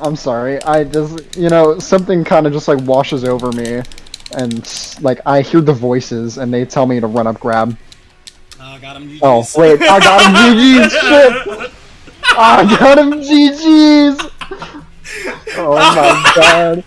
I'm sorry. I just, you know, something kind of just like washes over me, and like I hear the voices, and they tell me to run up, grab. Oh, got him. Oh wait, I got him. GG's. Shit. I got him. GG's. Oh my god.